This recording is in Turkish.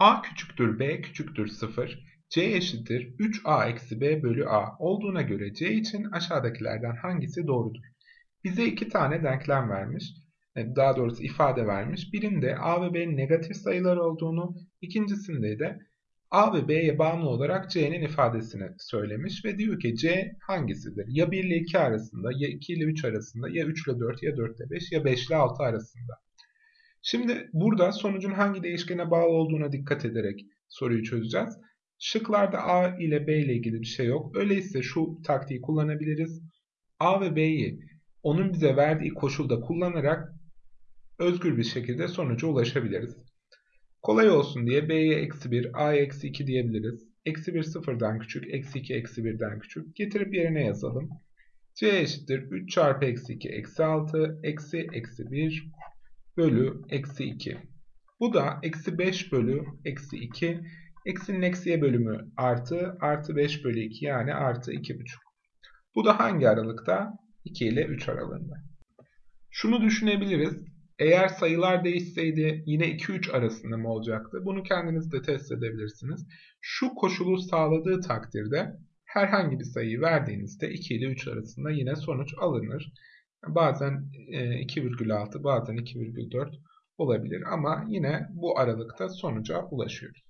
a küçüktür b küçüktür 0, c eşittir 3a eksi b bölü a olduğuna göre c için aşağıdakilerden hangisi doğrudur? Bize iki tane denklem vermiş. E, daha doğrusu ifade vermiş. Birinde a ve b'nin negatif sayılar olduğunu, ikincisinde de a ve b'ye bağımlı olarak c'nin ifadesini söylemiş ve diyor ki c hangisidir? Ya 1 ile 2 arasında, ya 2 ile 3 arasında, ya 3 ile 4, ya 4 ile 5, ya 5 ile 6 arasında. Şimdi burada sonucun hangi değişkene bağlı olduğuna dikkat ederek soruyu çözeceğiz. Şıklarda a ile b ile ilgili bir şey yok. Öyleyse şu taktiği kullanabiliriz. a ve b'yi onun bize verdiği koşulda kullanarak özgür bir şekilde sonuca ulaşabiliriz. Kolay olsun diye b'ye eksi 1, a'ya eksi 2 diyebiliriz. Eksi 1 sıfırdan küçük, eksi 2 eksi 1'den küçük. Getirip yerine yazalım. c eşittir 3 çarpı eksi 2 eksi 6 eksi eksi 1 bölü eksi 2. Bu da eksi 5 bölü eksi 2. Eksinin eksiye bölümü artı, artı 5 bölü 2 yani artı 2,5. Bu da hangi aralıkta? 2 ile 3 aralığında. Şunu düşünebiliriz. Eğer sayılar değişseydi yine 2-3 arasında mı olacaktı? Bunu kendiniz de test edebilirsiniz. Şu koşulu sağladığı takdirde herhangi bir sayıyı verdiğinizde 2 ile 3 arasında yine sonuç alınır. Bazen 2,6 bazen 2,4 olabilir ama yine bu aralıkta sonuca ulaşıyoruz.